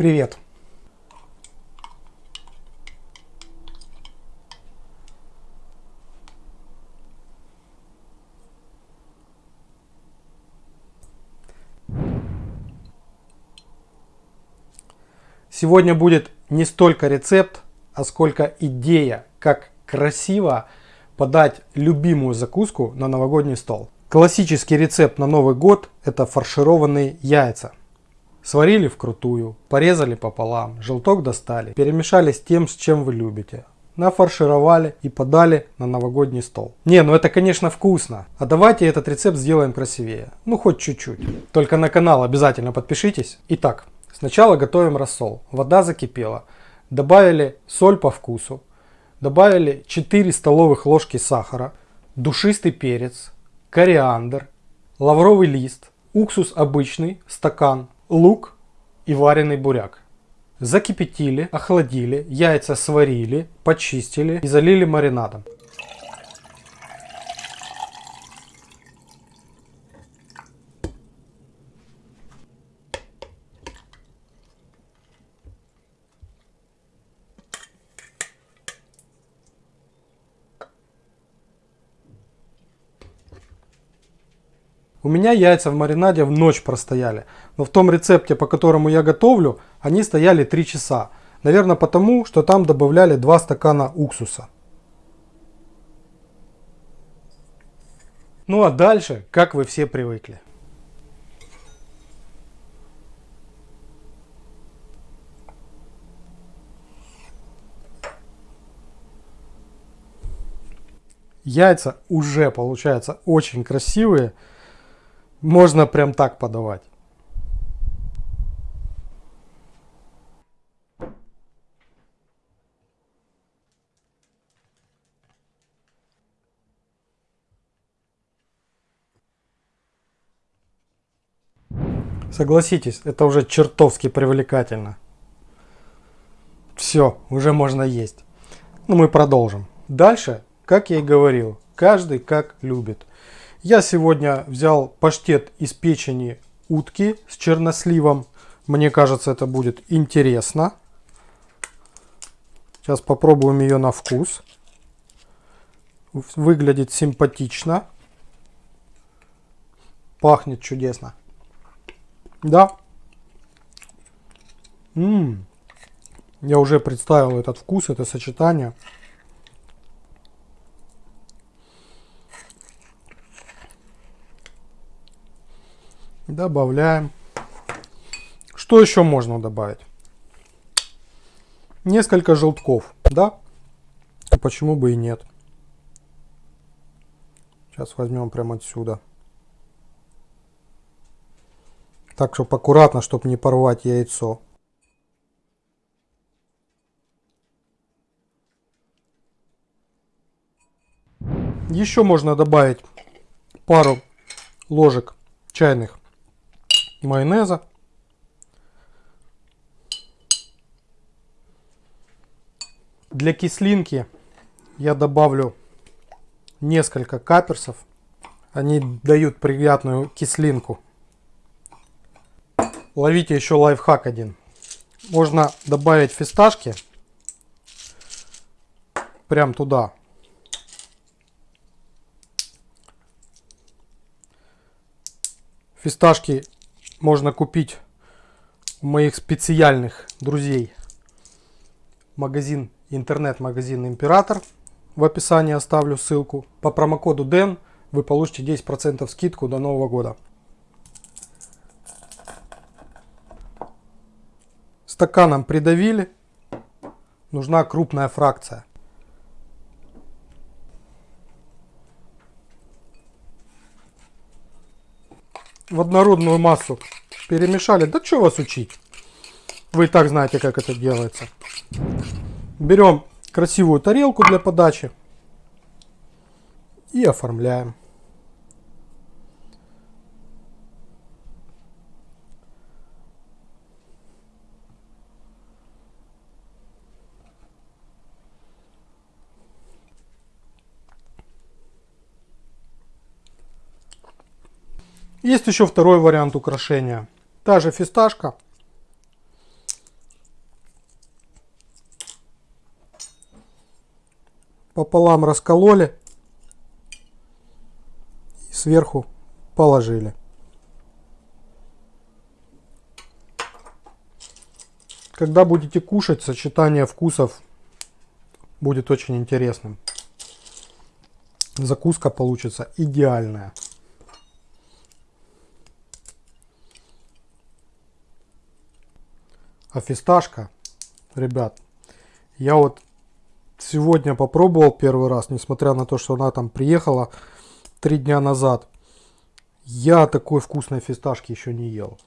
Привет! Сегодня будет не столько рецепт, а сколько идея, как красиво подать любимую закуску на новогодний стол. Классический рецепт на Новый год – это фаршированные яйца. Сварили вкрутую, порезали пополам, желток достали, перемешали с тем, с чем вы любите. Нафаршировали и подали на новогодний стол. Не, ну это конечно вкусно. А давайте этот рецепт сделаем красивее. Ну хоть чуть-чуть. Только на канал обязательно подпишитесь. Итак, сначала готовим рассол. Вода закипела. Добавили соль по вкусу. Добавили 4 столовых ложки сахара. Душистый перец. Кориандр. Лавровый лист. Уксус обычный, стакан лук и вареный буряк. Закипятили, охладили, яйца сварили, почистили и залили маринадом. У меня яйца в маринаде в ночь простояли. Но в том рецепте, по которому я готовлю, они стояли 3 часа. Наверное потому, что там добавляли 2 стакана уксуса. Ну а дальше, как вы все привыкли. Яйца уже получаются очень красивые. Можно прям так подавать. Согласитесь, это уже чертовски привлекательно. Все, уже можно есть. Ну, мы продолжим. Дальше, как я и говорил, каждый как любит. Я сегодня взял паштет из печени утки с черносливом. Мне кажется, это будет интересно. Сейчас попробуем ее на вкус. Выглядит симпатично. Пахнет чудесно. Да. М Я уже представил этот вкус, это сочетание. Добавляем. Что еще можно добавить? Несколько желтков, да? Почему бы и нет? Сейчас возьмем прямо отсюда. Так, чтобы аккуратно, чтобы не порвать яйцо. Еще можно добавить пару ложек чайных майонеза. Для кислинки я добавлю несколько каперсов. Они дают приятную кислинку. Ловите еще лайфхак один. Можно добавить фисташки прям туда. Фисташки можно купить у моих специальных друзей. Магазин, интернет-магазин Император. В описании оставлю ссылку. По промокоду DEN вы получите 10% скидку до Нового года. Стаканом придавили. Нужна крупная фракция. в однородную массу перемешали. Да что вас учить? Вы и так знаете, как это делается. Берем красивую тарелку для подачи и оформляем. Есть еще второй вариант украшения. Та же фисташка. Пополам раскололи. И сверху положили. Когда будете кушать, сочетание вкусов будет очень интересным. Закуска получится идеальная. А фисташка, ребят, я вот сегодня попробовал первый раз, несмотря на то, что она там приехала три дня назад. Я такой вкусной фисташки еще не ел.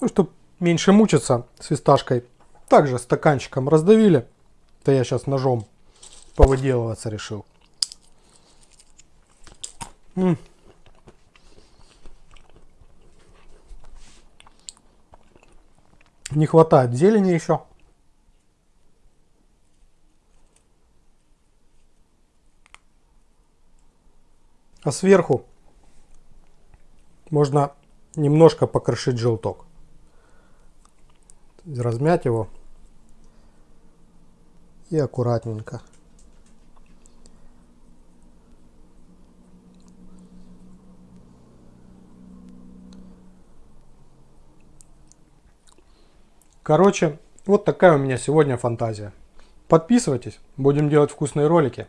Ну, чтобы меньше мучиться с фисташкой, также стаканчиком раздавили. То я сейчас ножом повыделываться решил. М -м. Не хватает зелени еще. А сверху можно немножко покрошить желток. Размять его и аккуратненько. Короче, вот такая у меня сегодня фантазия. Подписывайтесь, будем делать вкусные ролики.